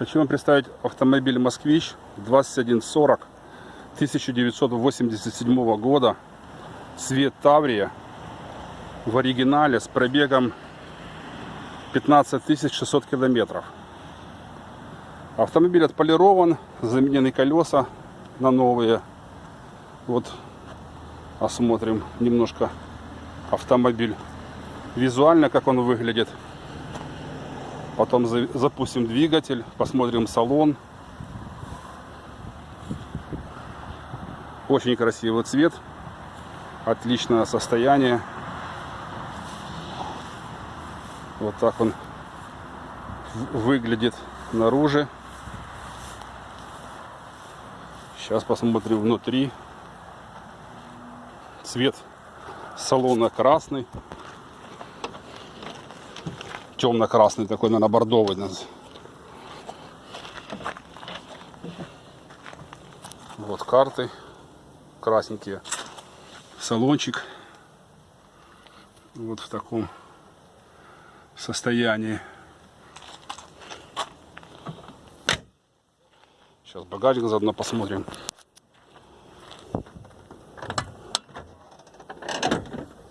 Хочу вам представить автомобиль «Москвич» 2140 1987 года. Цвет Таврия. В оригинале с пробегом 15 600 километров. Автомобиль отполирован, заменены колеса на новые. Вот осмотрим немножко автомобиль визуально, как он выглядит. Потом за- запустим двигатель, посмотрим салон. Очень красивый цвет, отличное состояние. Вот так он выглядит наружу. Сейчас посмотрим внутри. Цвет салона красный. Темно-красный такой, наверное, бордовый. Вот карты красненькие. Салончик. Вот в таком состоянии. Сейчас багажник заодно посмотрим.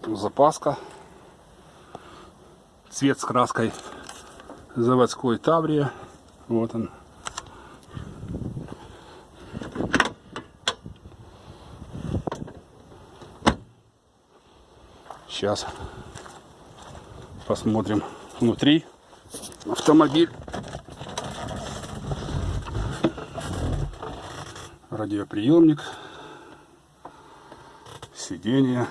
Запаска. Цвет с краской заводской Таврия. Вот он. Сейчас посмотрим внутри автомобиль. Радиоприемник. Сиденье.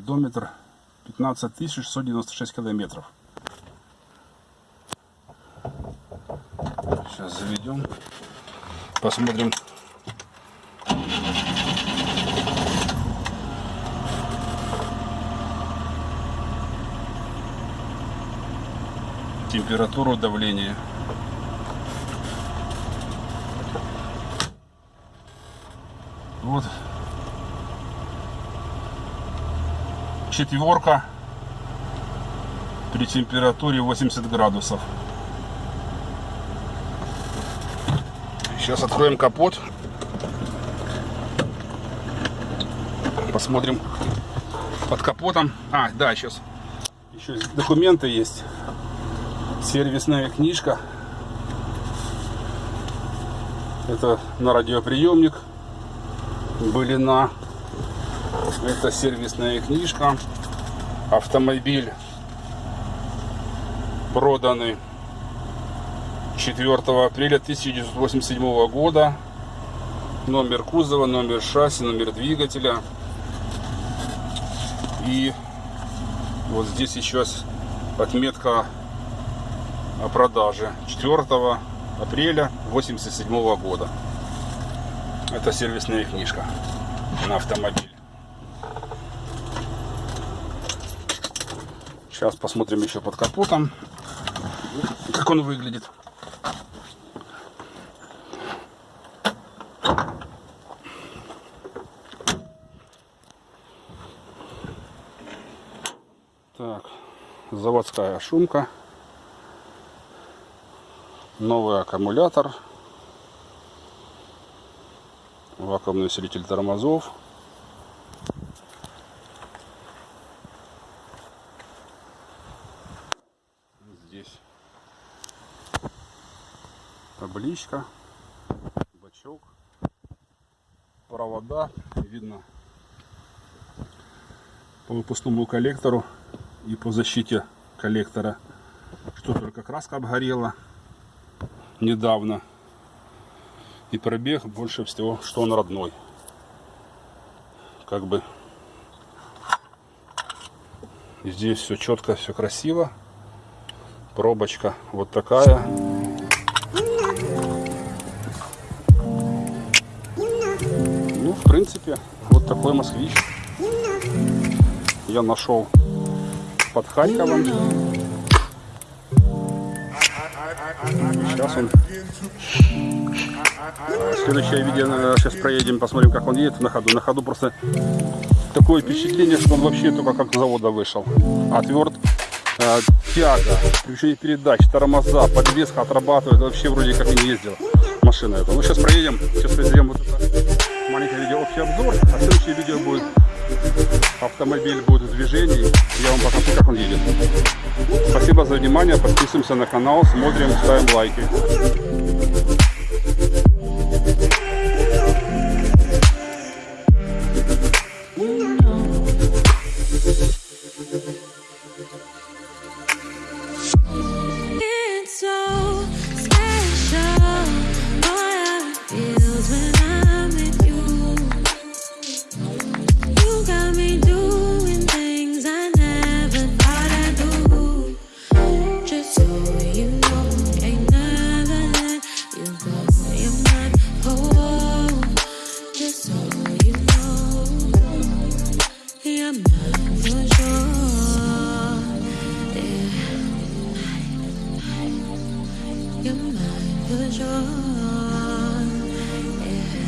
Спидометр 15 696 километров. Сейчас заведем. Посмотрим. Температуру, давление. Вот четверка при температуре 80 градусов. Сейчас откроем капот. Посмотрим под капотом. А, да, сейчас еще документы есть. Сервисная книжка. Это на радиоприемник. Были на это сервисная книжка. Автомобиль проданный 4 апреля 1987 года. Номер кузова, номер шасси, номер двигателя. И вот здесь еще отметка о продаже 4 апреля 1987 года. Это сервисная книжка на автомобиль. Сейчас посмотрим еще под капотом, как он выглядит. Так, заводская шумка, новый аккумулятор, вакуумный усилитель тормозов. Здесь табличка, бачок, провода, видно по выпускному коллектору и по защите коллектора, что только краска обгорела недавно. И пробег больше всего, что он родной. Как бы здесь все четко, все красиво. Пробочка вот такая. Принципе, вот такой москвич я нашел под Харьковом. Сейчас он. Следующее видео, сейчас проедем, посмотрим, как он едет на ходу. На ходу просто Такое впечатление, что он вообще только как с завода вышел. Отверт, э, тяга, включение передач, тормоза, подвеска отрабатывает. Вообще вроде как и не ездил машина эта. Ну сейчас проедем, сейчас произведем вот это маленькое видео общий обзор, а следующее видео будет автомобиль будет в движении. Я вам покажу, как он едет. Спасибо за внимание, подписываемся на канал, смотрим, ставим лайки.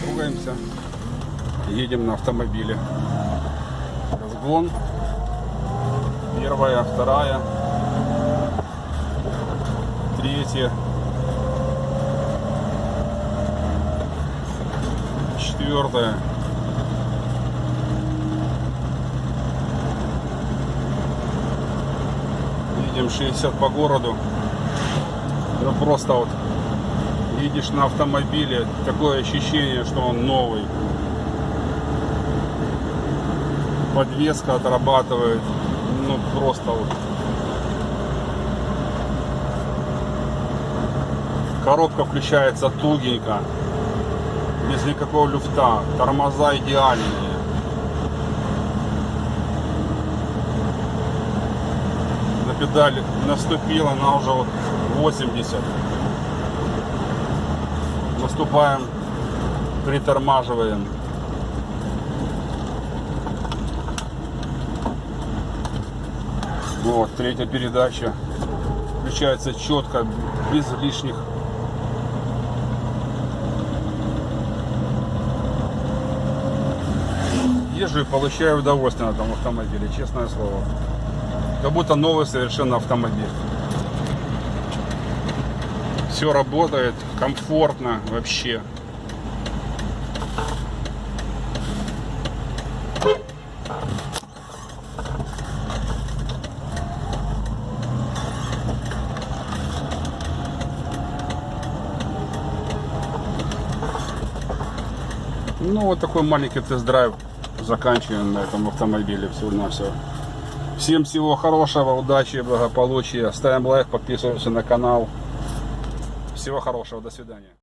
Трогаемся. Едем на автомобиле. Разгон. Первая, вторая. Третья. Четвертая. Едем 60 по городу. Ну просто вот едешь на автомобиле, такое ощущение, что он новый. Подвеска отрабатывает, ну просто вот. Коробка включается тугенько, без никакого люфта, тормоза идеальные. На педаль наступила, она уже вот 80 наступаем, притормаживаем. Вот, третья передача. Включается четко, без лишних. Езжу и получаю удовольствие на этом автомобиле, честное слово. Как будто новый совершенно автомобиль. Все работает, комфортно вообще. Ну, вот такой маленький тест-драйв заканчиваем на этом автомобиле всего на все. Всем всего хорошего, удачи, благополучия. Ставим лайк, подписываемся на канал. Всего хорошего, до свидания.